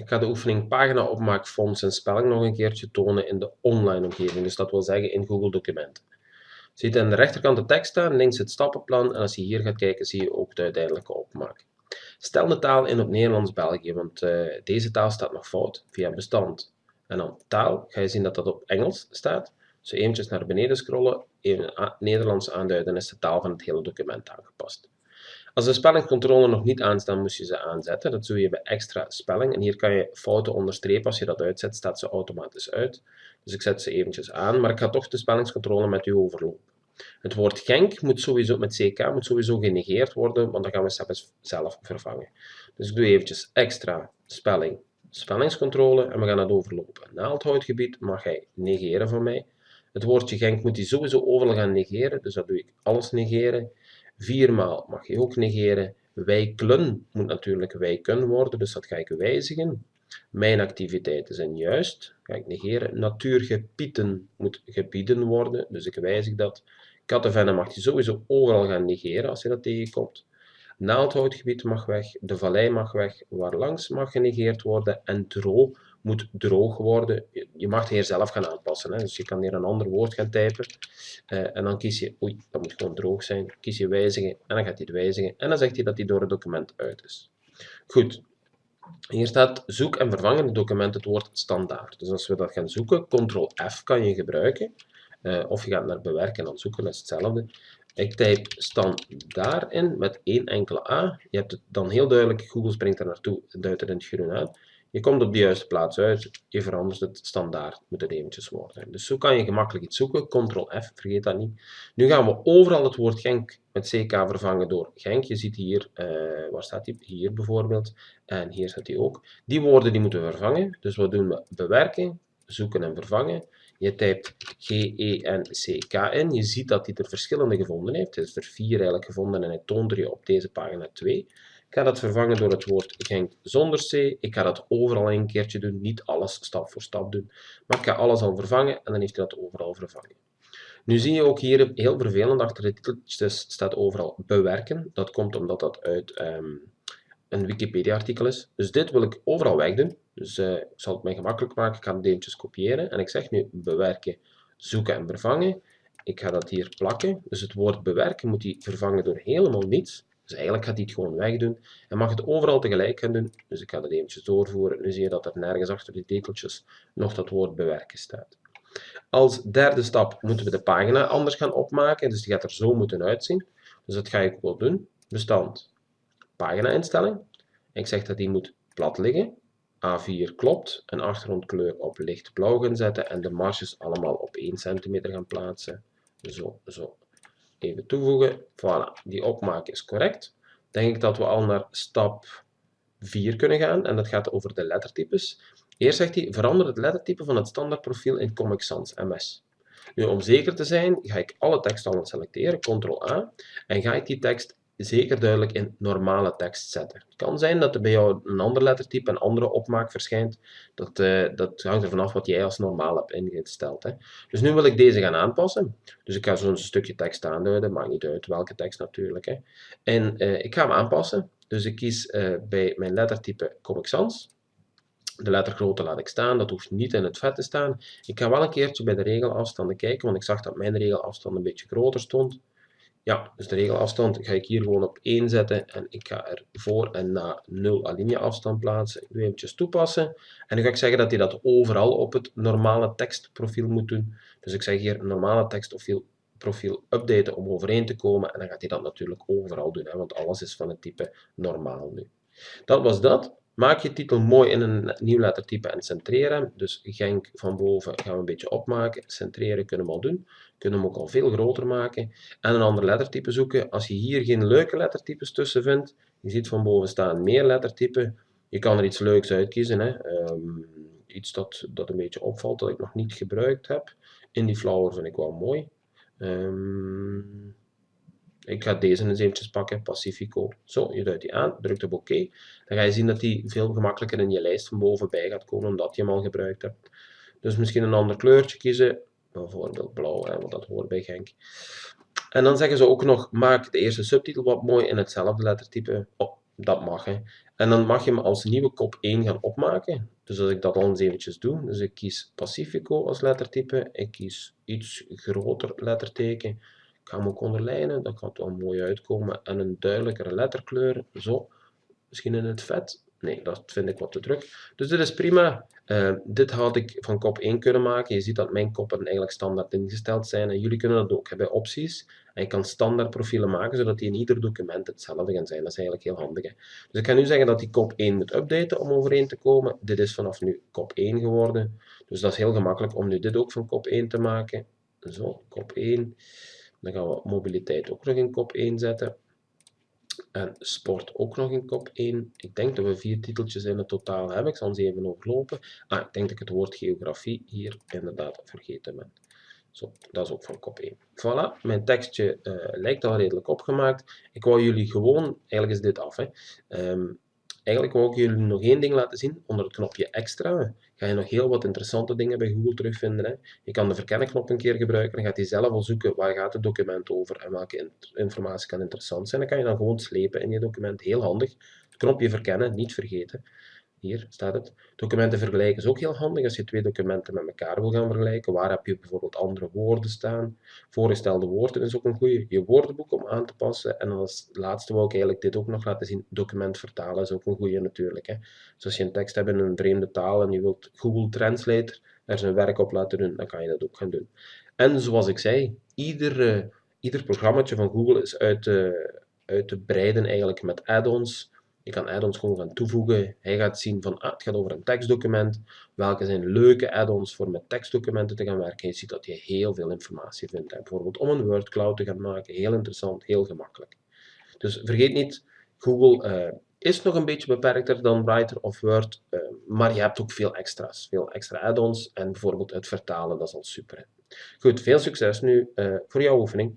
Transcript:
Ik ga de oefening pagina opmaak, fonts en spelling nog een keertje tonen in de online omgeving. Dus dat wil zeggen in Google Documenten. Ziet aan de rechterkant de tekst staan, links het stappenplan. En als je hier gaat kijken, zie je ook de uiteindelijke opmaak. Stel de taal in op Nederlands-België, want uh, deze taal staat nog fout via bestand. En dan taal, ga je zien dat dat op Engels staat. Dus eventjes naar beneden scrollen, even Nederlands aanduiden, is de taal van het hele document aangepast. Als de spellingcontrole nog niet aanstaan, moet je ze aanzetten. Dat doe je bij extra spelling. En hier kan je fouten onderstrepen. Als je dat uitzet, staat ze automatisch uit. Dus ik zet ze eventjes aan, maar ik ga toch de spellingscontrole met u overlopen. Het woord Genk moet sowieso met CK moet sowieso genegeerd worden, want dan gaan we het zelf vervangen. Dus ik doe eventjes extra spelling, spellingscontrole en we gaan het overlopen. Naaldhoutgebied mag hij negeren van mij. Het woordje Genk moet hij sowieso overal gaan negeren, dus dat doe ik alles negeren. Viermaal mag je ook negeren. Wijklen moet natuurlijk wijken worden, dus dat ga ik wijzigen. Mijn activiteiten zijn juist, ga ik negeren. Natuurgebieden moet gebieden worden, dus ik wijzig dat. Kattenvennen mag je sowieso overal gaan negeren als je dat tegenkomt. Naaldhoutgebied mag weg, de vallei mag weg, waarlangs mag genegeerd worden en droog moet droog worden. Je mag het hier zelf gaan aanpassen. Hè. Dus je kan hier een ander woord gaan typen. Uh, en dan kies je, oei, dat moet gewoon droog zijn. Kies je wijzigen en dan gaat hij het wijzigen. En dan zegt hij dat hij door het document uit is. Goed. Hier staat zoek en vervang in het document het woord standaard. Dus als we dat gaan zoeken, ctrl F kan je gebruiken. Uh, of je gaat naar bewerken en dan zoeken, dat is hetzelfde. Ik typ standaard in met één enkele A. Je hebt het dan heel duidelijk, Google springt er naartoe, duidt er in het groen uit. Je komt op de juiste plaats uit, je verandert het standaard, moet het eventjes worden. Dus zo kan je gemakkelijk iets zoeken, ctrl F, vergeet dat niet. Nu gaan we overal het woord Genk met CK vervangen door Genk. Je ziet hier, uh, waar staat die? Hier bijvoorbeeld, en hier staat die ook. Die woorden die moeten we vervangen, dus wat doen we? Bewerken, zoeken en vervangen. Je typt G-E-N-C-K in. Je ziet dat hij er verschillende gevonden heeft. Hij heeft er vier eigenlijk gevonden en hij toont er je op deze pagina 2. Ik ga dat vervangen door het woord Genk zonder C. Ik ga dat overal een keertje doen, niet alles stap voor stap doen. Maar ik ga alles al vervangen en dan heeft hij dat overal vervangen. Nu zie je ook hier heel vervelend achter de titeltjes staat overal bewerken. Dat komt omdat dat uit um, een Wikipedia-artikel is. Dus dit wil ik overal wegdoen. Dus uh, ik zal het mij gemakkelijk maken. Ik ga het kopiëren. En ik zeg nu bewerken, zoeken en vervangen. Ik ga dat hier plakken. Dus het woord bewerken moet hij vervangen door helemaal niets. Dus eigenlijk gaat hij het gewoon wegdoen. En mag het overal tegelijk gaan doen. Dus ik ga dat eventjes doorvoeren. Nu zie je dat er nergens achter die tekeltjes nog dat woord bewerken staat. Als derde stap moeten we de pagina anders gaan opmaken. Dus die gaat er zo moeten uitzien. Dus dat ga ik wel doen. Bestand pagina-instelling. Ik zeg dat die moet plat liggen. A4 klopt. Een achtergrondkleur op lichtblauw gaan zetten en de marges allemaal op 1 cm gaan plaatsen. Zo, zo. Even toevoegen. Voilà, die opmaak is correct. Denk ik dat we al naar stap 4 kunnen gaan en dat gaat over de lettertypes. Eerst zegt hij, verander het lettertype van het standaardprofiel in Comic Sans MS. Nu, om zeker te zijn, ga ik alle tekst al selecteren, Ctrl-A, en ga ik die tekst zeker duidelijk in normale tekst zetten. Het kan zijn dat er bij jou een ander lettertype, een andere opmaak verschijnt. Dat, uh, dat hangt er vanaf wat jij als normaal hebt ingesteld. Hè. Dus nu wil ik deze gaan aanpassen. Dus ik ga zo'n stukje tekst aanduiden, maakt niet uit welke tekst natuurlijk. Hè. En uh, ik ga hem aanpassen. Dus ik kies uh, bij mijn lettertype Comic Sans. De lettergrootte laat ik staan, dat hoeft niet in het vet te staan. Ik ga wel een keertje bij de regelafstanden kijken, want ik zag dat mijn regelafstand een beetje groter stond. Ja, dus de regelafstand ga ik hier gewoon op 1 zetten en ik ga er voor en na 0 alinea afstand plaatsen. Doe eventjes toepassen en nu ga ik zeggen dat hij dat overal op het normale tekstprofiel moet doen. Dus ik zeg hier normale tekstprofiel profiel updaten om overeen te komen en dan gaat hij dat natuurlijk overal doen, hè, want alles is van het type normaal nu. Dat was dat. Maak je titel mooi in een nieuw lettertype en centreren. Dus Genk van boven gaan we een beetje opmaken. Centreren kunnen we al doen. Kunnen we hem ook al veel groter maken. En een ander lettertype zoeken. Als je hier geen leuke lettertypes tussen vindt, je ziet van boven staan meer lettertypen. Je kan er iets leuks uitkiezen. Hè. Um, iets dat, dat een beetje opvalt, dat ik nog niet gebruikt heb. In flower vind ik wel mooi. Um, ik ga deze eens eventjes pakken, Pacifico. Zo, je duidt die aan, drukt op OK. Dan ga je zien dat die veel gemakkelijker in je lijst van bovenbij gaat komen, omdat je hem al gebruikt hebt. Dus misschien een ander kleurtje kiezen, bijvoorbeeld blauw, hè, want dat hoort bij Genk. En dan zeggen ze ook nog, maak de eerste subtitel wat mooi in hetzelfde lettertype. Oh, dat mag. Hè. En dan mag je hem als nieuwe kop 1 gaan opmaken. Dus als ik dat al eens eventjes doe, dus ik kies Pacifico als lettertype, ik kies iets groter letterteken, ga hem ook onderlijnen, dat gaat wel mooi uitkomen, en een duidelijkere letterkleur, zo, misschien in het vet, Nee, dat vind ik wat te druk. Dus dit is prima. Uh, dit had ik van kop 1 kunnen maken. Je ziet dat mijn koppen eigenlijk standaard ingesteld zijn. En jullie kunnen dat ook bij opties. En je kan standaard profielen maken, zodat die in ieder document hetzelfde gaan zijn. Dat is eigenlijk heel handig. Hè? Dus ik ga nu zeggen dat die kop 1 moet updaten om overeen te komen. Dit is vanaf nu kop 1 geworden. Dus dat is heel gemakkelijk om nu dit ook van kop 1 te maken. Zo, kop 1. Dan gaan we mobiliteit ook nog in kop 1 zetten. En sport ook nog in kop 1. Ik denk dat we vier titeltjes in het totaal hebben. Ik zal ze even overlopen. Ah, ik denk dat ik het woord geografie hier inderdaad vergeten ben. Zo, dat is ook van kop 1. Voilà, mijn tekstje uh, lijkt al redelijk opgemaakt. Ik wou jullie gewoon, eigenlijk is dit af, hè. Um, Eigenlijk wil ik jullie nog één ding laten zien. Onder het knopje extra ga je nog heel wat interessante dingen bij Google terugvinden. Hè. Je kan de verkennenknop een keer gebruiken. Dan gaat hij zelf al zoeken waar gaat het document over en welke informatie kan interessant zijn. Dan kan je dan gewoon slepen in je document. Heel handig. Het knopje verkennen, niet vergeten. Hier staat het. Documenten vergelijken is ook heel handig als je twee documenten met elkaar wil gaan vergelijken. Waar heb je bijvoorbeeld andere woorden staan? Voorgestelde woorden is ook een goede. Je woordenboek om aan te passen. En als laatste wil ik eigenlijk dit ook nog laten zien. Document vertalen is ook een goede natuurlijk. Hè. Dus als je een tekst hebt in een vreemde taal en je wilt Google Translate er zijn werk op laten doen, dan kan je dat ook gaan doen. En zoals ik zei, ieder, ieder programmaatje van Google is uit te, uit te breiden eigenlijk met add-ons je kan add-ons gewoon gaan toevoegen. Hij gaat zien van, ah, het gaat over een tekstdocument. Welke zijn leuke add-ons voor met tekstdocumenten te gaan werken. Je ziet dat je heel veel informatie vindt. Bijvoorbeeld om een word cloud te gaan maken. Heel interessant, heel gemakkelijk. Dus vergeet niet, Google uh, is nog een beetje beperkter dan Writer of Word. Uh, maar je hebt ook veel extra's. Veel extra add-ons. En bijvoorbeeld het vertalen, dat is al super. Goed, veel succes nu uh, voor jouw oefening.